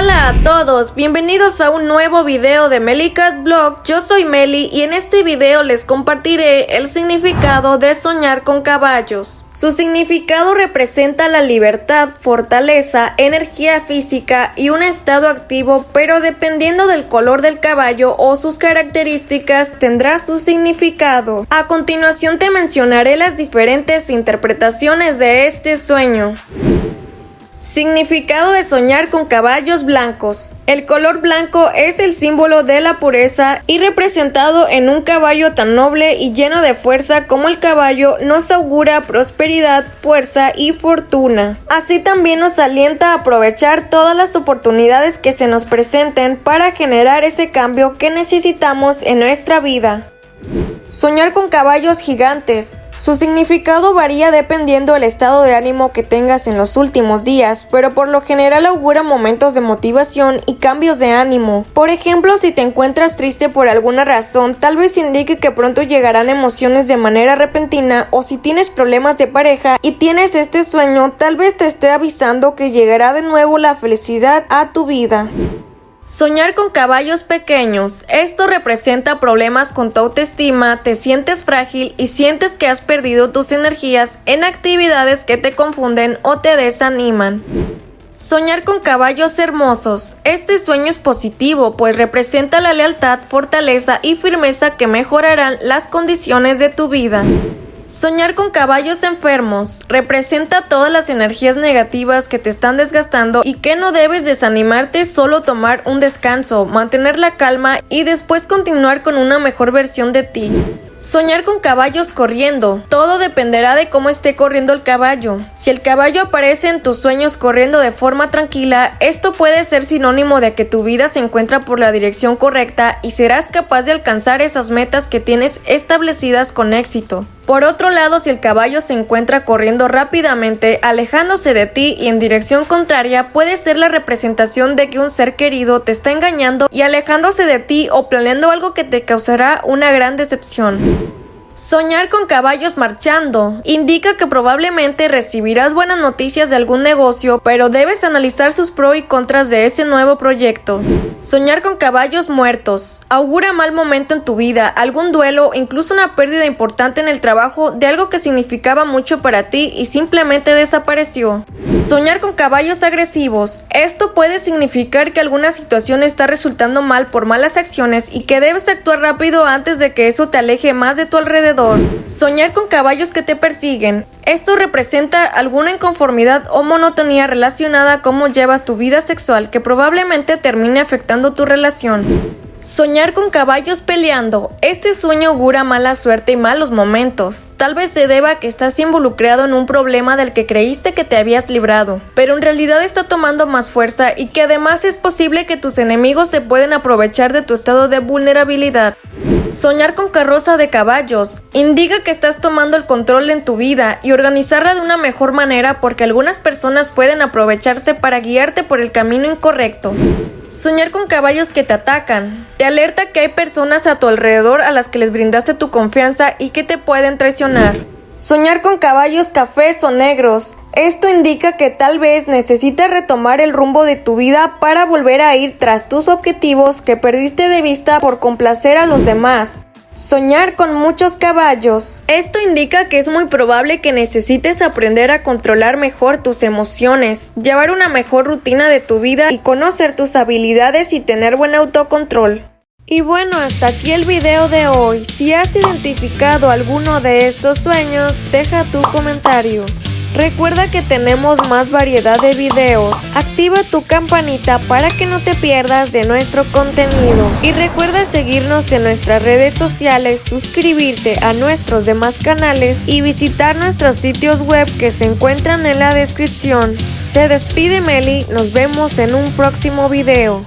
Hola a todos, bienvenidos a un nuevo video de Melicat Blog, yo soy Meli y en este video les compartiré el significado de soñar con caballos. Su significado representa la libertad, fortaleza, energía física y un estado activo, pero dependiendo del color del caballo o sus características tendrá su significado. A continuación te mencionaré las diferentes interpretaciones de este sueño. Significado de soñar con caballos blancos. El color blanco es el símbolo de la pureza y representado en un caballo tan noble y lleno de fuerza como el caballo nos augura prosperidad, fuerza y fortuna. Así también nos alienta a aprovechar todas las oportunidades que se nos presenten para generar ese cambio que necesitamos en nuestra vida. Soñar con caballos gigantes. Su significado varía dependiendo del estado de ánimo que tengas en los últimos días, pero por lo general augura momentos de motivación y cambios de ánimo. Por ejemplo, si te encuentras triste por alguna razón, tal vez indique que pronto llegarán emociones de manera repentina o si tienes problemas de pareja y tienes este sueño, tal vez te esté avisando que llegará de nuevo la felicidad a tu vida. Soñar con caballos pequeños. Esto representa problemas con tu autoestima, te sientes frágil y sientes que has perdido tus energías en actividades que te confunden o te desaniman. Soñar con caballos hermosos. Este sueño es positivo, pues representa la lealtad, fortaleza y firmeza que mejorarán las condiciones de tu vida. Soñar con caballos enfermos representa todas las energías negativas que te están desgastando y que no debes desanimarte, solo tomar un descanso, mantener la calma y después continuar con una mejor versión de ti. Soñar con caballos corriendo. Todo dependerá de cómo esté corriendo el caballo. Si el caballo aparece en tus sueños corriendo de forma tranquila, esto puede ser sinónimo de que tu vida se encuentra por la dirección correcta y serás capaz de alcanzar esas metas que tienes establecidas con éxito. Por otro lado, si el caballo se encuentra corriendo rápidamente, alejándose de ti y en dirección contraria, puede ser la representación de que un ser querido te está engañando y alejándose de ti o planeando algo que te causará una gran decepción. Thank you. Soñar con caballos marchando indica que probablemente recibirás buenas noticias de algún negocio, pero debes analizar sus pros y contras de ese nuevo proyecto. Soñar con caballos muertos augura mal momento en tu vida, algún duelo, incluso una pérdida importante en el trabajo de algo que significaba mucho para ti y simplemente desapareció. Soñar con caballos agresivos. Esto puede significar que alguna situación está resultando mal por malas acciones y que debes actuar rápido antes de que eso te aleje más de tu Soñar con caballos que te persiguen. Esto representa alguna inconformidad o monotonía relacionada a cómo llevas tu vida sexual que probablemente termine afectando tu relación. Soñar con caballos peleando. Este sueño augura mala suerte y malos momentos. Tal vez se deba a que estás involucrado en un problema del que creíste que te habías librado, pero en realidad está tomando más fuerza y que además es posible que tus enemigos se pueden aprovechar de tu estado de vulnerabilidad. Soñar con carroza de caballos indica que estás tomando el control en tu vida y organizarla de una mejor manera porque algunas personas pueden aprovecharse para guiarte por el camino incorrecto. Soñar con caballos que te atacan. Te alerta que hay personas a tu alrededor a las que les brindaste tu confianza y que te pueden traicionar. Soñar con caballos cafés o negros. Esto indica que tal vez necesites retomar el rumbo de tu vida para volver a ir tras tus objetivos que perdiste de vista por complacer a los demás. Soñar con muchos caballos. Esto indica que es muy probable que necesites aprender a controlar mejor tus emociones, llevar una mejor rutina de tu vida y conocer tus habilidades y tener buen autocontrol. Y bueno, hasta aquí el video de hoy. Si has identificado alguno de estos sueños, deja tu comentario. Recuerda que tenemos más variedad de videos. Activa tu campanita para que no te pierdas de nuestro contenido. Y recuerda seguirnos en nuestras redes sociales, suscribirte a nuestros demás canales y visitar nuestros sitios web que se encuentran en la descripción. Se despide Meli, nos vemos en un próximo video.